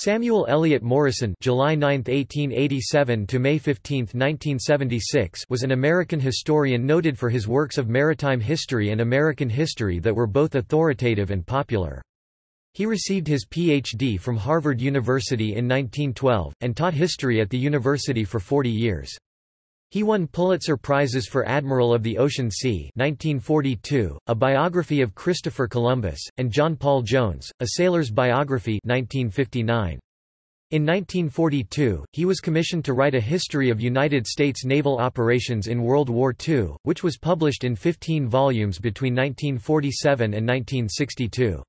Samuel Eliot Morison July 9, 1887 to May 15, 1976 was an American historian noted for his works of maritime history and American history that were both authoritative and popular. He received his Ph.D. from Harvard University in 1912, and taught history at the university for 40 years. He won Pulitzer Prizes for Admiral of the Ocean Sea 1942, a biography of Christopher Columbus, and John Paul Jones, a sailor's biography 1959. In 1942, he was commissioned to write a history of United States naval operations in World War II, which was published in 15 volumes between 1947 and 1962.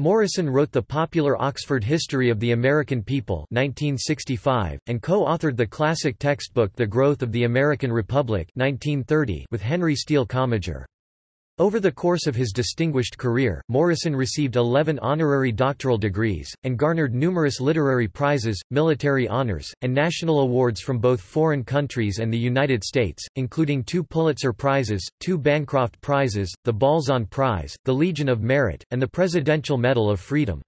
Morison wrote the popular Oxford History of the American People 1965, and co-authored the classic textbook The Growth of the American Republic 1930 with Henry Steele Commager. Over the course of his distinguished career, Morison received 11 honorary doctoral degrees, and garnered numerous literary prizes, military honors, and national awards from both foreign countries and the United States, including two Pulitzer Prizes, two Bancroft Prizes, the Balzan Prize, the Legion of Merit, and the Presidential Medal of Freedom.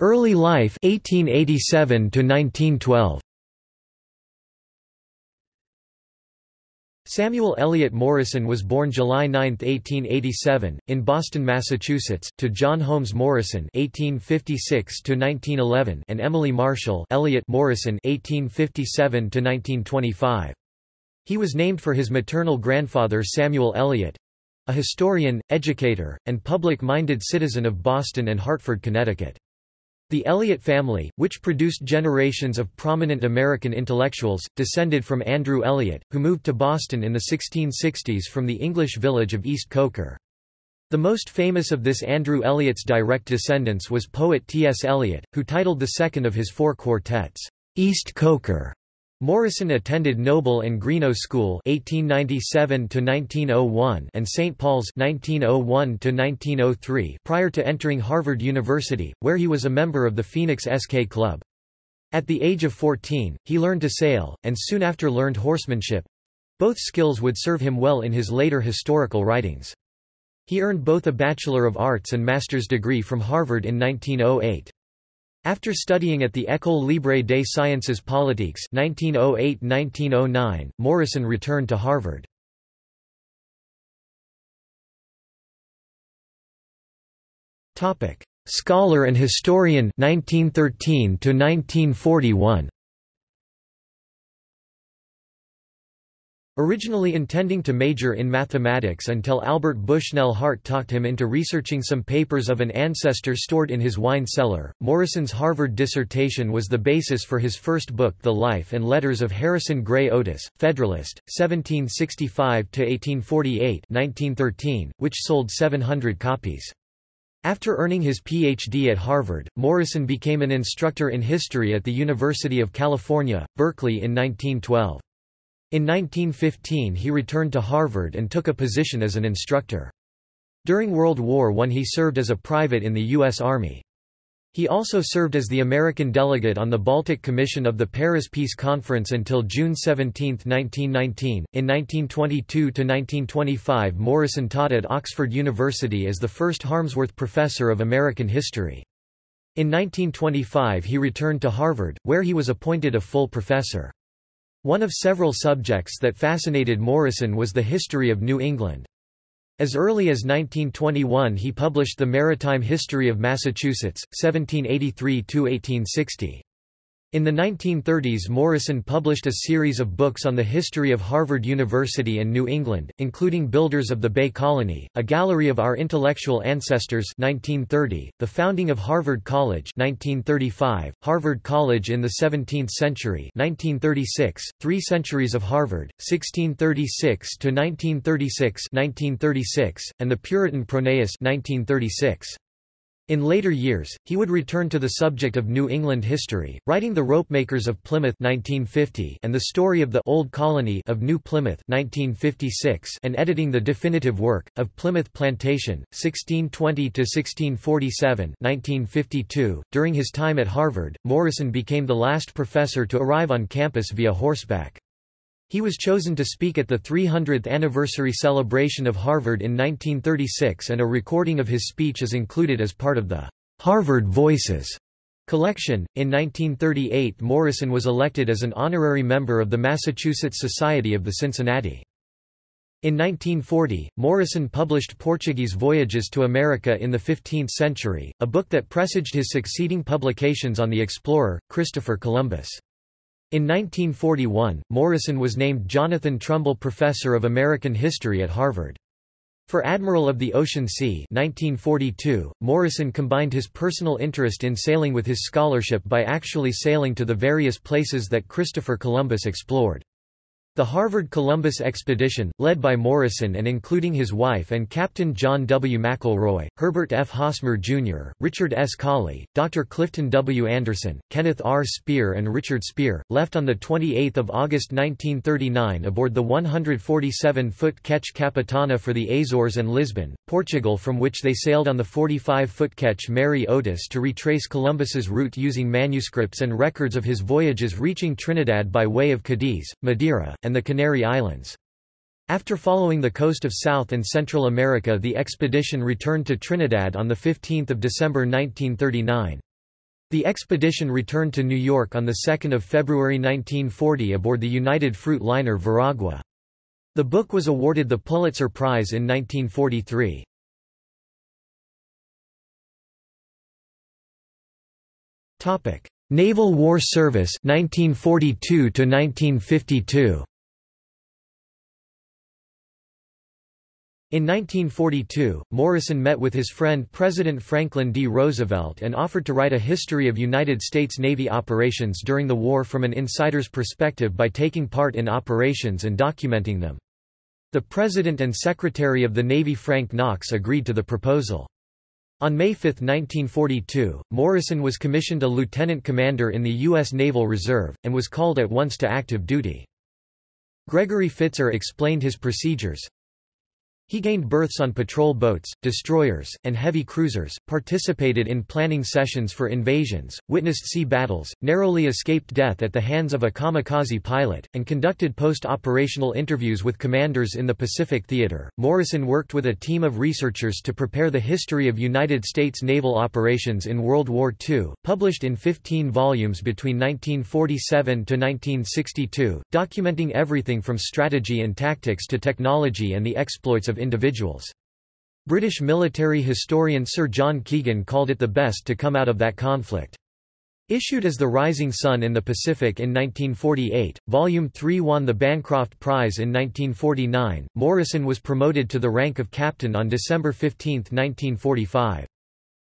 Early life 1887 to 1912 Samuel Eliot Morison was born July 9, 1887, in Boston, Massachusetts, to John Holmes Morison (1856–1911) and Emily Marshall Eliot Morison (1857–1925). He was named for his maternal grandfather Samuel Eliot—a historian, educator, and public-minded citizen of Boston and Hartford, Connecticut. The Eliot family, which produced generations of prominent American intellectuals, descended from Andrew Eliot, who moved to Boston in the 1660s from the English village of East Coker. The most famous of this Andrew Eliot's direct descendants was poet T. S. Eliot, who titled the second of his four quartets, East Coker. Morison attended Noble and Greenough School (1897–1901) and St. Paul's (1901–1903) prior to entering Harvard University, where he was a member of the Phoenix SK Club. At the age of 14, he learned to sail, and soon after learned horsemanship. Both skills would serve him well in his later historical writings. He earned both a Bachelor of Arts and Master's degree from Harvard in 1908. After studying at the École Libre des Sciences Politiques 1908–1909, Morison returned to Harvard. Scholar and historian 1913 to 1941 Originally intending to major in mathematics until Albert Bushnell Hart talked him into researching some papers of an ancestor stored in his wine cellar, Morison's Harvard dissertation was the basis for his first book The Life and Letters of Harrison Gray Otis, Federalist, 1765–1848 which sold 700 copies. After earning his Ph.D. at Harvard, Morison became an instructor in history at the University of California, Berkeley in 1912. In 1915 he returned to Harvard and took a position as an instructor. During World War I he served as a private in the U.S. Army. He also served as the American delegate on the Baltic Commission of the Paris Peace Conference until June 17, 1919. In 1922–1925 Morison taught at Oxford University as the first Harmsworth Professor of American History. In 1925 he returned to Harvard, where he was appointed a full professor. One of several subjects that fascinated Morison was the history of New England. As early as 1921 he published The Maritime History of Massachusetts, 1783–1860. In the 1930s Morison published a series of books on the history of Harvard University and New England, including Builders of the Bay Colony, A Gallery of Our Intellectual Ancestors 1930, The Founding of Harvard College 1935, Harvard College in the Seventeenth Century 1936, Three Centuries of Harvard, 1636–1936 1936, and The Puritan Pronaos 1936. In later years, he would return to the subject of New England history, writing The Ropemakers of Plymouth 1950 and The Story of the Old Colony of New Plymouth 1956 and editing the definitive work, of Plymouth Plantation, 1620–1647 1952. During his time at Harvard, Morison became the last professor to arrive on campus via horseback. He was chosen to speak at the 300th anniversary celebration of Harvard in 1936 and a recording of his speech is included as part of the Harvard Voices collection. In 1938 Morison was elected as an honorary member of the Massachusetts Society of the Cincinnati. In 1940, Morison published Portuguese Voyages to America in the Fifteenth Century, a book that presaged his succeeding publications on the explorer, Christopher Columbus. In 1941, Morison was named Jonathan Trumbull Professor of American History at Harvard. For Admiral of the Ocean Sea 1942, Morison combined his personal interest in sailing with his scholarship by actually sailing to the various places that Christopher Columbus explored. The Harvard Columbus expedition, led by Morison and including his wife and Captain John W. McElroy, Herbert F. Hosmer Jr., Richard S. Colley, Dr. Clifton W. Anderson, Kenneth R. Spear and Richard Spear, left on 28 August 1939 aboard the 147-foot ketch Capitana for the Azores and Lisbon, Portugal from which they sailed on the 45-foot ketch Mary Otis to retrace Columbus's route using manuscripts and records of his voyages reaching Trinidad by way of Cadiz, Madeira, and the Canary Islands. After following the coast of South and Central America the expedition returned to Trinidad on 15 December 1939. The expedition returned to New York on 2 February 1940 aboard the United Fruit liner Veragua. The book was awarded the Pulitzer Prize in 1943. Naval War Service 1942 to 1952 In 1942, Morison met with his friend President Franklin D. Roosevelt and offered to write a history of United States Navy operations during the war from an insider's perspective by taking part in operations and documenting them. The President and Secretary of the Navy Frank Knox agreed to the proposal. On May 5, 1942, Morison was commissioned a lieutenant commander in the U.S. Naval Reserve, and was called at once to active duty. Gregory Pfitzer explained his procedures, he gained berths on patrol boats, destroyers, and heavy cruisers, participated in planning sessions for invasions, witnessed sea battles, narrowly escaped death at the hands of a kamikaze pilot, and conducted post-operational interviews with commanders in the Pacific Theater. Morison worked with a team of researchers to prepare the history of United States naval operations in World War II, published in 15 volumes between 1947 to 1962, documenting everything from strategy and tactics to technology and the exploits of individuals. British military historian Sir John Keegan called it the best to come out of that conflict. Issued as The Rising Sun in the Pacific in 1948, Volume 3 won the Bancroft Prize in 1949. Morison was promoted to the rank of captain on December 15, 1945.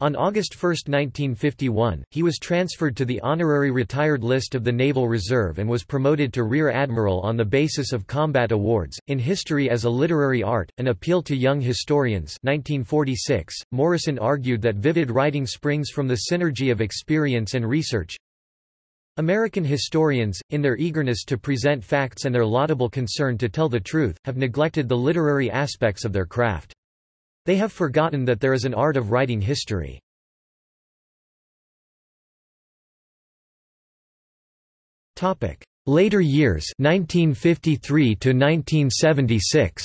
On August 1, 1951, he was transferred to the honorary retired list of the Naval Reserve and was promoted to Rear Admiral on the basis of combat awards. In History as a Literary Art, An Appeal to Young Historians 1946, Morison argued that vivid writing springs from the synergy of experience and research. American historians, in their eagerness to present facts and their laudable concern to tell the truth, have neglected the literary aspects of their craft. They have forgotten that there is an art of writing history. Later years 1953 to 1976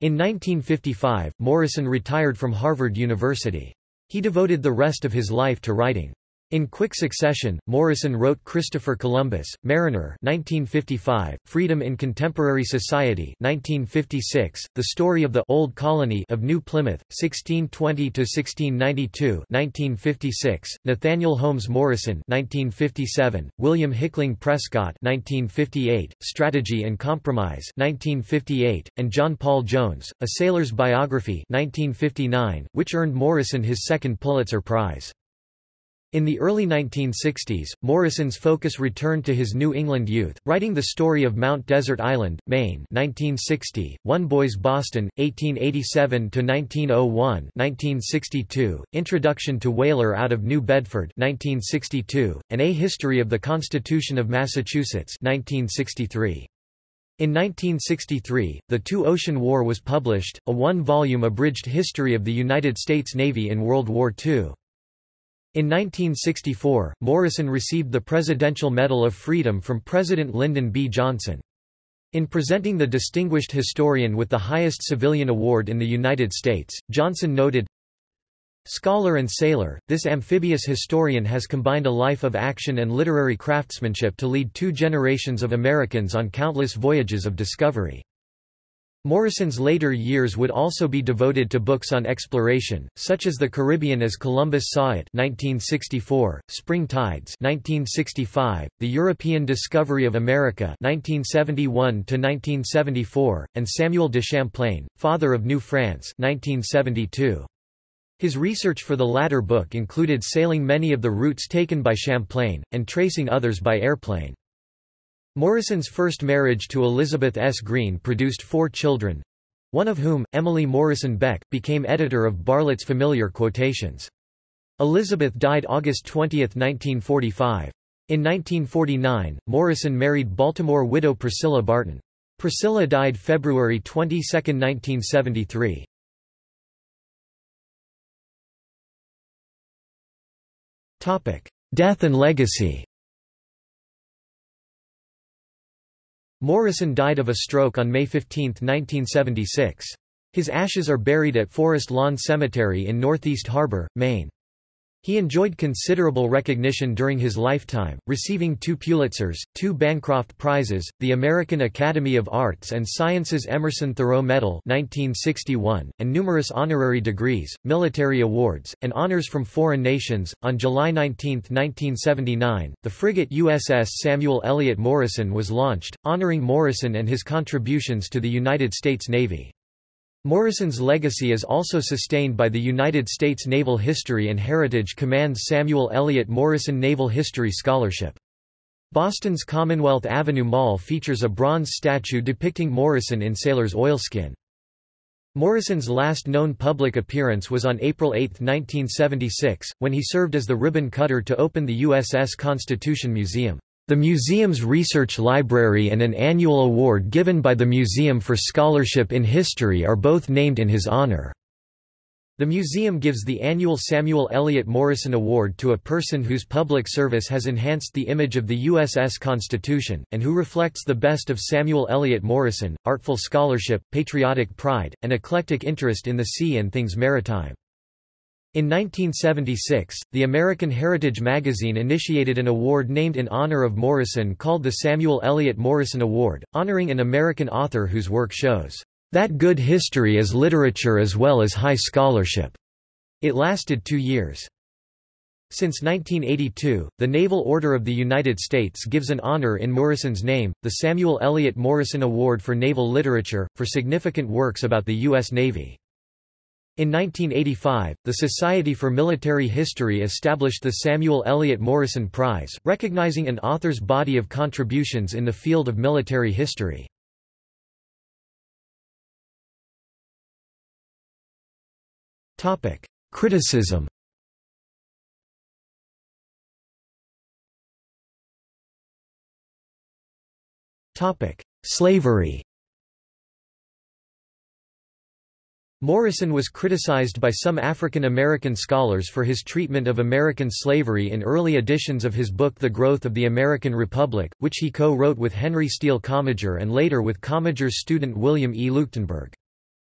In 1955, Morison retired from Harvard University. He devoted the rest of his life to writing. In quick succession, Morison wrote Christopher Columbus, Mariner 1955, Freedom in Contemporary Society 1956, The Story of the Old Colony of New Plymouth, 1620–1692 1956, Nathaniel Holmes Morison 1957, William Hickling Prescott 1958, Strategy and Compromise 1958, and John Paul Jones, A Sailor's Biography 1959, which earned Morison his second Pulitzer Prize. In the early 1960s, Morison's focus returned to his New England youth, writing the story of Mount Desert Island, Maine 1960, One Boys Boston, 1887–1901 1962, Introduction to Whaler out of New Bedford 1962, and A History of the Constitution of Massachusetts 1963. In 1963, The Two-Ocean War was published, a one-volume abridged history of the United States Navy in World War II. In 1964, Morison received the Presidential Medal of Freedom from President Lyndon B. Johnson. In presenting the distinguished historian with the highest civilian award in the United States, Johnson noted, Scholar and sailor, this amphibious historian has combined a life of action and literary craftsmanship to lead two generations of Americans on countless voyages of discovery. Morison's later years would also be devoted to books on exploration, such as The Caribbean as Columbus Saw It 1964, Spring Tides 1965, The European Discovery of America 1971-1974, and Samuel de Champlain, Father of New France 1972. His research for the latter book included sailing many of the routes taken by Champlain, and tracing others by airplane. Morison's first marriage to Elizabeth S. Green produced four children—one of whom, Emily Morison Beck, became editor of Bartlett's Familiar Quotations. Elizabeth died August 20, 1945. In 1949, Morison married Baltimore widow Priscilla Barton. Priscilla died February 22, 1973. Death and legacy Morison died of a stroke on May 15, 1976. His ashes are buried at Forest Lawn Cemetery in Northeast Harbor, Maine. He enjoyed considerable recognition during his lifetime, receiving two Pulitzers, two Bancroft Prizes, the American Academy of Arts and Sciences Emerson Thoreau Medal 1961, and numerous honorary degrees, military awards, and honors from foreign nations. On July 19, 1979, the frigate USS Samuel Eliot Morison was launched, honoring Morison and his contributions to the United States Navy. Morison's legacy is also sustained by the United States Naval History and Heritage Command's Samuel Eliot Morison Naval History Scholarship. Boston's Commonwealth Avenue Mall features a bronze statue depicting Morison in sailor's oilskin. Morison's last known public appearance was on April 8, 1976, when he served as the ribbon cutter to open the USS Constitution Museum. The museum's research library and an annual award given by the Museum for Scholarship in History are both named in his honor. The museum gives the annual Samuel Eliot Morison Award to a person whose public service has enhanced the image of the USS Constitution, and who reflects the best of Samuel Eliot Morison, artful scholarship, patriotic pride, and eclectic interest in the sea and things maritime. In 1976, the American Heritage magazine initiated an award named in honor of Morison called the Samuel Eliot Morison Award, honoring an American author whose work shows that good history is literature as well as high scholarship. It lasted two years. Since 1982, the Naval Order of the United States gives an honor in Morison's name, the Samuel Eliot Morison Award for Naval Literature, for significant works about the U.S. Navy. In 1985, the Society for Military History established the Samuel Eliot Morison Prize, recognizing an author's body of contributions in the field of military history. Topic: Criticism Topic: Slavery Morison was criticized by some African American scholars for his treatment of American slavery in early editions of his book The Growth of the American Republic, which he co-wrote with Henry Steele Commager and later with Commager's student William E. Leuchtenburg.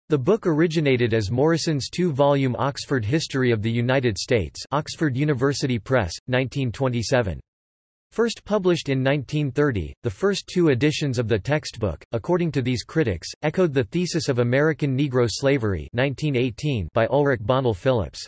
The book originated as Morison's two-volume Oxford History of the United States Oxford University Press, 1927. First published in 1930, the first two editions of the textbook, according to these critics, echoed the thesis of American Negro Slavery 1918 by Ulrich Bonnell Phillips.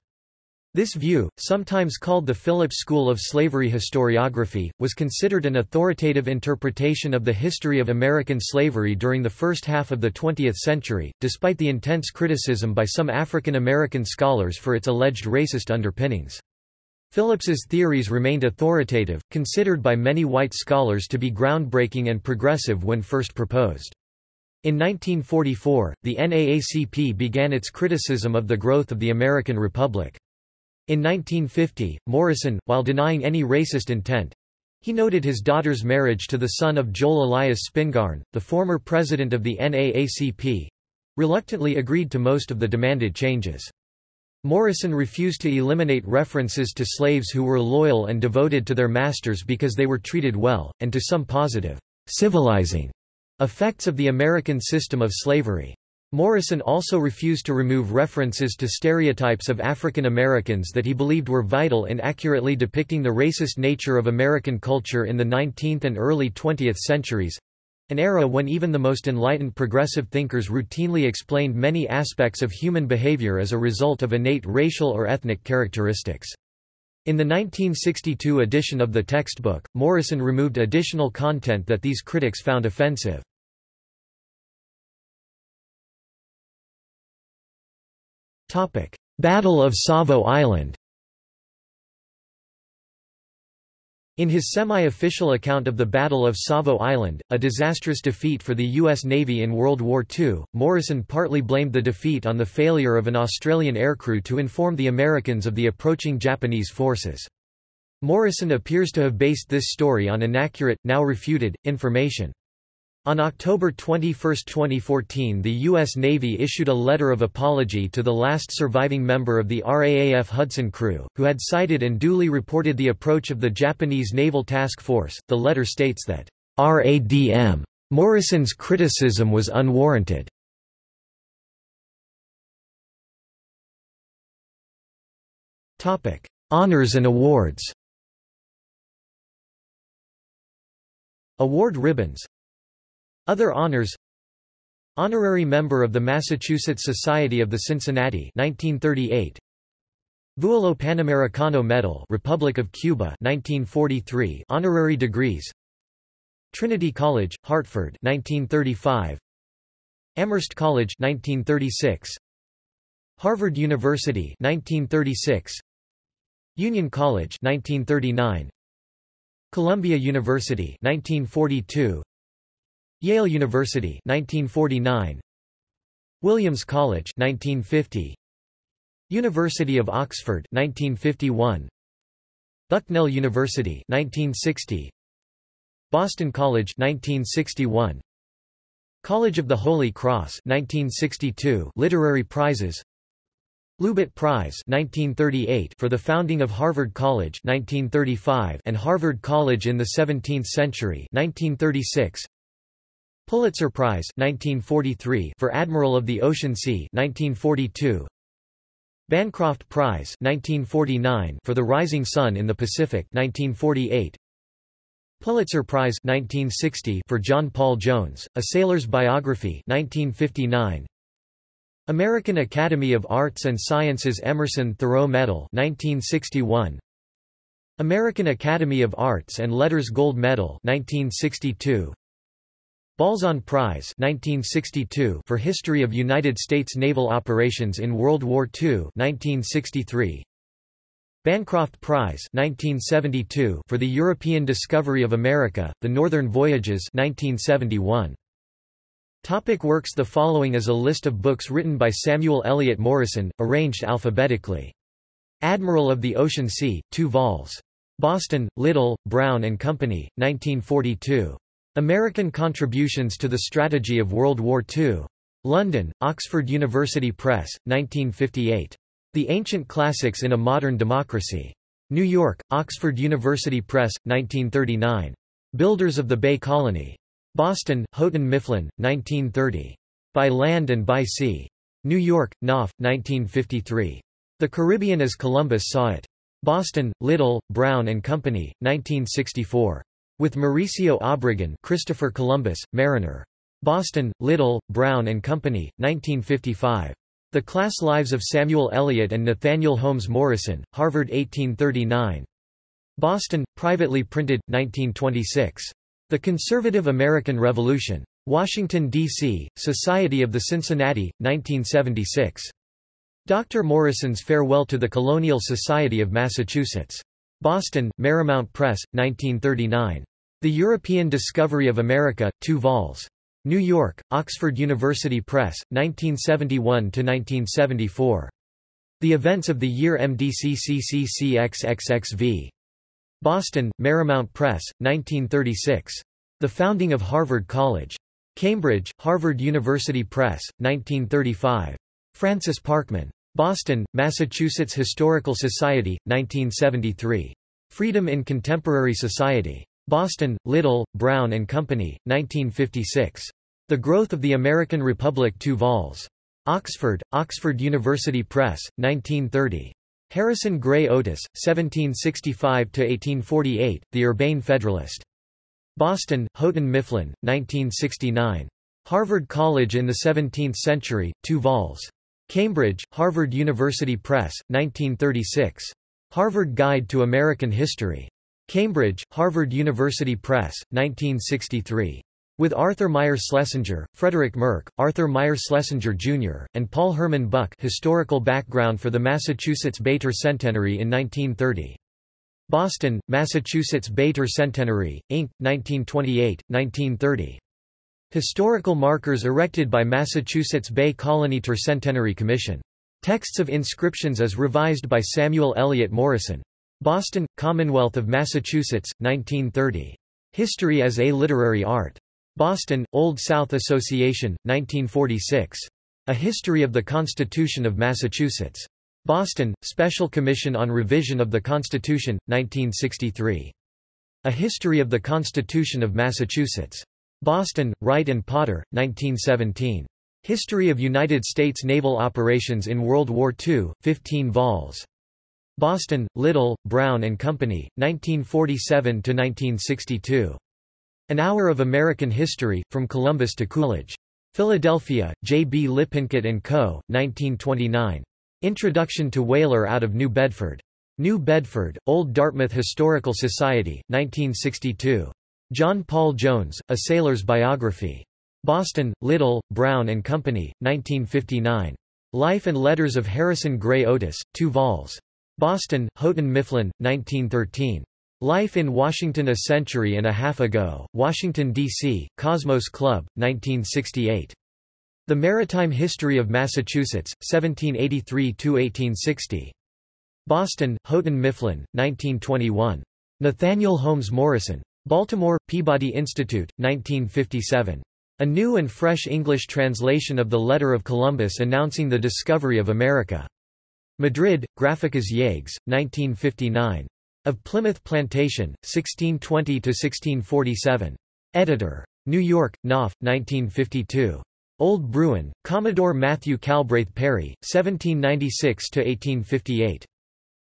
This view, sometimes called the Phillips School of Slavery Historiography, was considered an authoritative interpretation of the history of American slavery during the first half of the 20th century, despite the intense criticism by some African American scholars for its alleged racist underpinnings. Phillips's theories remained authoritative, considered by many white scholars to be groundbreaking and progressive when first proposed. In 1944, the NAACP began its criticism of the growth of the American Republic. In 1950, Morison, while denying any racist intent, he noted his daughter's marriage to the son of Joel Elias Spingarn, the former president of the NAACP, reluctantly agreed to most of the demanded changes. Morison refused to eliminate references to slaves who were loyal and devoted to their masters because they were treated well, and to some positive, civilizing effects of the American system of slavery. Morison also refused to remove references to stereotypes of African Americans that he believed were vital in accurately depicting the racist nature of American culture in the 19th and early 20th centuries, an era when even the most enlightened progressive thinkers routinely explained many aspects of human behavior as a result of innate racial or ethnic characteristics. In the 1962 edition of the textbook, Morison removed additional content that these critics found offensive. Battle of Savo Island In his semi-official account of the Battle of Savo Island, a disastrous defeat for the U.S. Navy in World War II, Morison partly blamed the defeat on the failure of an Australian aircrew to inform the Americans of the approaching Japanese forces. Morison appears to have based this story on inaccurate, now refuted, information. On October 21, 2014 the U.S. Navy issued a letter of apology to the last surviving member of the RAAF Hudson crew, who had sighted and duly reported the approach of the Japanese Naval Task Force. The letter states that, RADM. Morison's criticism was unwarranted. Honors and awards Award ribbons other honors. Honorary member of the Massachusetts Society of the Cincinnati 1938 Vuelo Panamericano Medal Republic of Cuba 1943 Honorary degrees. Trinity College Hartford 1935 Amherst College 1936 Harvard University 1936 Union College 1939 Columbia University 1942 Yale University 1949 Williams College 1950 University of Oxford 1951 Bucknell University 1960 Boston College 1961 College of the Holy Cross 1962 Literary prizes. Loubat Prize 1938 for the founding of Harvard College 1935 and Harvard College in the 17th century 1936 Pulitzer Prize 1943 for Admiral of the Ocean Sea 1942 Bancroft Prize 1949 for The Rising Sun in the Pacific 1948 Pulitzer Prize 1960 for John Paul Jones A Sailor's Biography 1959 American Academy of Arts and Sciences Emerson Thoreau Medal 1961 American Academy of Arts and Letters Gold Medal 1962 Balzan Prize 1962 for History of United States Naval Operations in World War II 1963 Bancroft Prize 1972 for the European Discovery of America, The Northern Voyages 1971 Topic works The following is a list of books written by Samuel Eliot Morison, arranged alphabetically. Admiral of the Ocean Sea, 2 vols. Boston, Little, Brown and Company, 1942. American Contributions to the Strategy of World War II. London, Oxford University Press, 1958. The Ancient Classics in a Modern Democracy. New York, Oxford University Press, 1939. Builders of the Bay Colony. Boston, Houghton Mifflin, 1930. By Land and by Sea. New York, Knopf, 1953. The Caribbean as Columbus Saw It. Boston, Little, Brown and Company, 1964. With Mauricio Obregon Christopher Columbus, Mariner. Boston, Little, Brown and Company, 1955. The Class Lives of Samuel Eliot and Nathaniel Holmes Morison, Harvard 1839. Boston, privately printed, 1926. The Conservative American Revolution. Washington, D.C., Society of the Cincinnati, 1976. Dr. Morison's Farewell to the Colonial Society of Massachusetts. Boston, Merrymount Press, 1939. The European Discovery of America, 2 vols. New York, Oxford University Press, 1971–1974. The Events of the Year MDCCCCXXXV. Boston, Merrymount Press, 1936. The Founding of Harvard College. Cambridge, Harvard University Press, 1935. Francis Parkman. Boston, Massachusetts Historical Society, 1973. Freedom in Contemporary Society. Boston, Little, Brown and Company, 1956. The Growth of the American Republic 2 vols. Oxford, Oxford University Press, 1930. Harrison Gray Otis, 1765–1848, The Urbane Federalist. Boston, Houghton Mifflin, 1969. Harvard College in the Seventeenth Century, 2 vols. Cambridge, Harvard University Press, 1936. Harvard Guide to American History. Cambridge, Harvard University Press, 1963. With Arthur Meyer Schlesinger, Frederick Merk, Arthur Meyer Schlesinger Jr., and Paul Herman Buck Historical background for the Massachusetts Bay Centenary in 1930. Boston, Massachusetts Bay Centenary, Inc., 1928, 1930. Historical markers erected by Massachusetts Bay Colony Tercentenary Commission. Texts of inscriptions as revised by Samuel Eliot Morison. Boston, Commonwealth of Massachusetts, 1930. History as a Literary Art. Boston, Old South Association, 1946. A History of the Constitution of Massachusetts. Boston, Special Commission on Revision of the Constitution, 1963. A History of the Constitution of Massachusetts. Boston, Wright and Potter, 1917. History of United States Naval Operations in World War II, 15 vols. Boston, Little, Brown and Company, 1947–1962. An Hour of American History, From Columbus to Coolidge. Philadelphia, J. B. Lippincott & Co., 1929. Introduction to Whaler out of New Bedford. New Bedford, Old Dartmouth Historical Society, 1962. John Paul Jones, A Sailor's Biography. Boston, Little, Brown and Company, 1959. Life and Letters of Harrison Gray Otis, 2 vols. Boston, Houghton Mifflin, 1913. Life in Washington A Century and a Half Ago, Washington, D.C., Cosmos Club, 1968. The Maritime History of Massachusetts, 1783–1860. Boston, Houghton Mifflin, 1921. Nathaniel Holmes Morison. Baltimore, Peabody Institute, 1957. A new and fresh English translation of the Letter of Columbus announcing the discovery of America. Madrid, Graficas Yagues, 1959. Of Plymouth Plantation, 1620–1647. Editor. New York, Knopf, 1952. Old Bruin, Commodore Matthew Calbraith Perry, 1796–1858.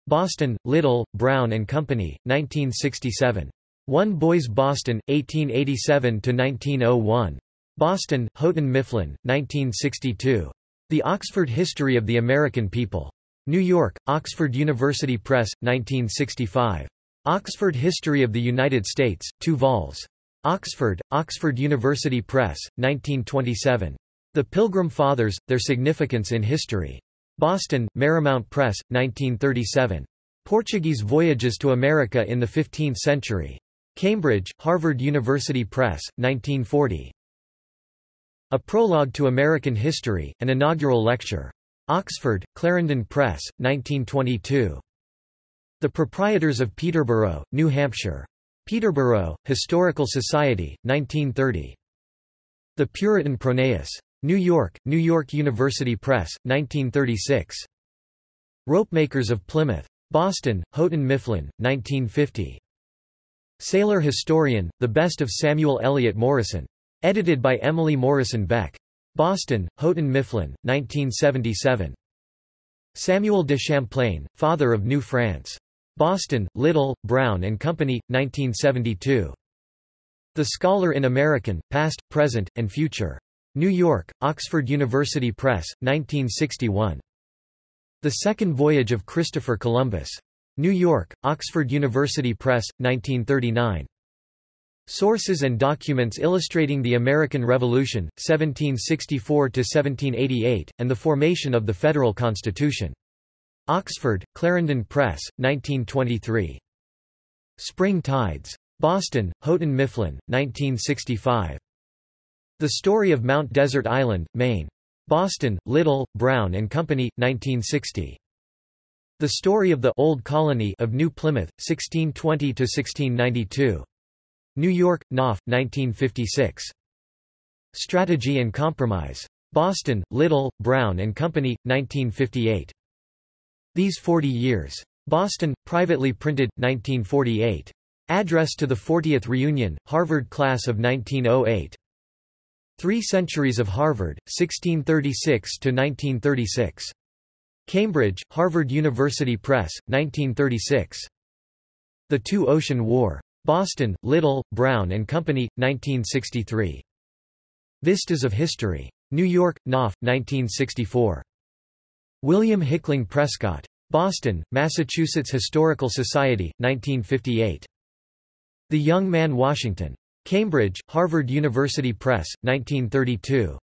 Boston, Little, Brown and Company, 1967. One Boys Boston, 1887–1901. Boston, Houghton Mifflin, 1962. The Oxford History of the American People. New York, Oxford University Press, 1965. Oxford History of the United States, 2 vols. Oxford, Oxford University Press, 1927. The Pilgrim Fathers, Their Significance in History. Boston, Merrymount Press, 1937. Portuguese Voyages to America in the Fifteenth Century. Cambridge, Harvard University Press, 1940. A Prologue to American History, an inaugural lecture. Oxford, Clarendon Press, 1922. The Proprietors of Peterborough, New Hampshire. Peterborough, Historical Society, 1930. The Puritan Pronaos. New York, New York University Press, 1936. Ropemakers of Plymouth. Boston, Houghton Mifflin, 1950. Sailor Historian, The Best of Samuel Eliot Morison. Edited by Emily Morison Beck. Boston, Houghton Mifflin, 1977. Samuel de Champlain, Father of New France. Boston, Little, Brown and Company, 1972. The Scholar in American, Past, Present, and Future. New York, Oxford University Press, 1961. The Second Voyage of Christopher Columbus. New York, Oxford University Press, 1939. Sources and documents illustrating the American Revolution, 1764–1788, and the formation of the Federal Constitution. Oxford, Clarendon Press, 1923. Spring Tides. Boston, Houghton Mifflin, 1965. The Story of Mount Desert Island, Maine. Boston, Little, Brown and Company, 1960. The Story of the Old Colony of New Plymouth, 1620–1692. New York, Knopf, 1956. Strategy and Compromise. Boston, Little, Brown and Company, 1958. These 40 Years. Boston, privately printed, 1948. Address to the 40th Reunion, Harvard Class of 1908. Three Centuries of Harvard, 1636–1936. Cambridge, Harvard University Press, 1936. The Two-Ocean War. Boston, Little, Brown and Company, 1963. Vistas of History. New York, Knopf, 1964. William Hickling Prescott. Boston, Massachusetts Historical Society, 1958. The Young Man Washington. Cambridge, Harvard University Press, 1932.